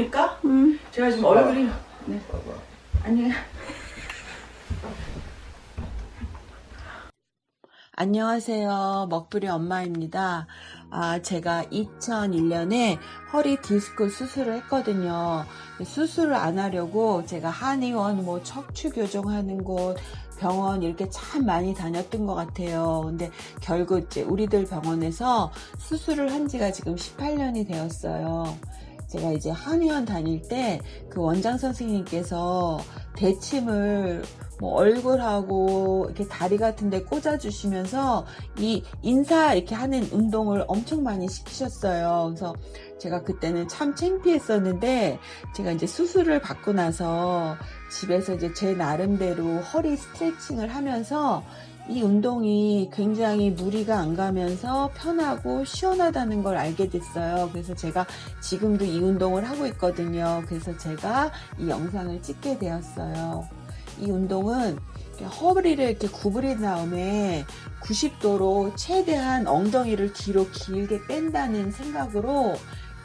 입니까? 음. 제가 지금 얼굴이 네. 봐봐. 아니 안녕하세요. 먹부리 엄마입니다. 아, 제가 2001년에 허리 디스크 수술을 했거든요. 수술을 안 하려고 제가 한의원, 뭐 척추 교정하는 곳, 병원 이렇게 참 많이 다녔던 것 같아요. 근데 결국 이제 우리들 병원에서 수술을 한 지가 지금 18년이 되었어요. 제가 이제 한의원 다닐 때 그 원장 선생님께서 대침을 뭐 얼굴하고 이렇게 다리 같은 데 꽂아 주시면서 이 인사 이렇게 하는 운동을 엄청 많이 시키셨어요. 그래서 제가 그때는 참 창피했었는데 제가 이제 수술을 받고 나서 집에서 이제 제 나름대로 허리 스트레칭을 하면서 이 운동이 굉장히 무리가 안 가면서 편하고 시원하다는 걸 알게 됐어요. 그래서 제가 지금도 이 운동을 하고 있거든요. 그래서 제가 이 영상을 찍게 되었어요. 이 운동은 허리를 이렇게 구부린 다음에 90도로 최대한 엉덩이를 뒤로 길게 뺀다는 생각으로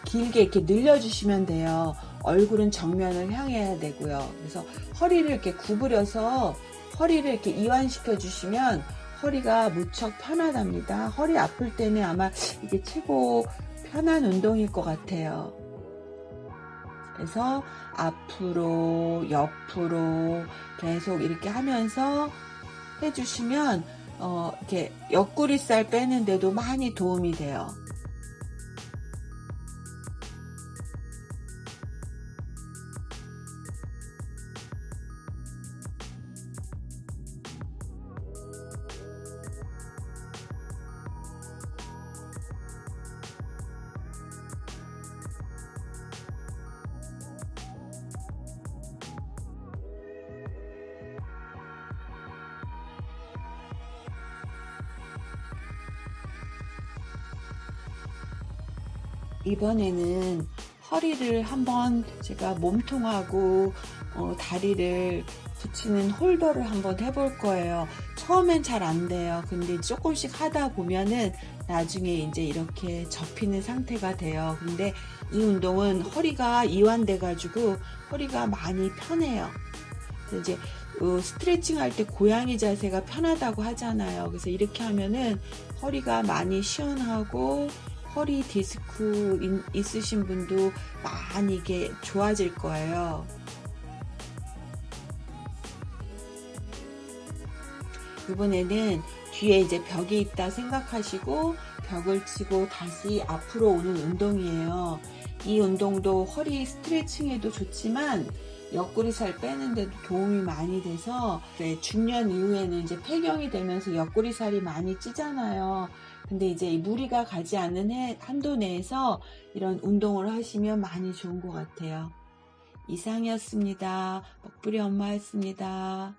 길게 이렇게 늘려주시면 돼요. 얼굴은 정면을 향해야 되고요. 그래서 허리를 이렇게 구부려서 허리를 이렇게 이완시켜 주시면 허리가 무척 편하답니다. 허리 아플 때는 아마 이게 최고 편한 운동일 것 같아요. 그래서 앞으로 옆으로 계속 이렇게 하면서 해주시면 어, 이렇게 옆구리살 빼는데도 많이 도움이 돼요. 이번에는 허리를 한번 제가 몸통하고 어, 다리를 붙이는 홀더를 한번 해볼 거예요. 처음엔 잘 안 돼요. 근데 조금씩 하다 보면은 나중에 이제 이렇게 접히는 상태가 돼요. 근데 이 운동은 허리가 이완돼 가지고 허리가 많이 편해요. 이제 어, 스트레칭 할 때 고양이 자세가 편하다고 하잖아요. 그래서 이렇게 하면은 허리가 많이 시원하고 허리 디스크 인- 있으신 분도 많이 이게 좋아질 거예요. 이번에는 뒤에 이제 벽이 있다 생각하시고 벽을 치고 다시 앞으로 오는 운동이에요. 이 운동도 허리 스트레칭에도 좋지만 옆구리 살 빼는데도 도움이 많이 돼서 네, 중년 이후에는 이제 폐경이 되면서 옆구리 살이 많이 찌잖아요. 근데 이제 이 무리가 가지 않는 해- 한도 내에서 이런 운동을 하시면 많이 좋은 것 같아요. 이상이었습니다. 먹부리 엄마였습니다.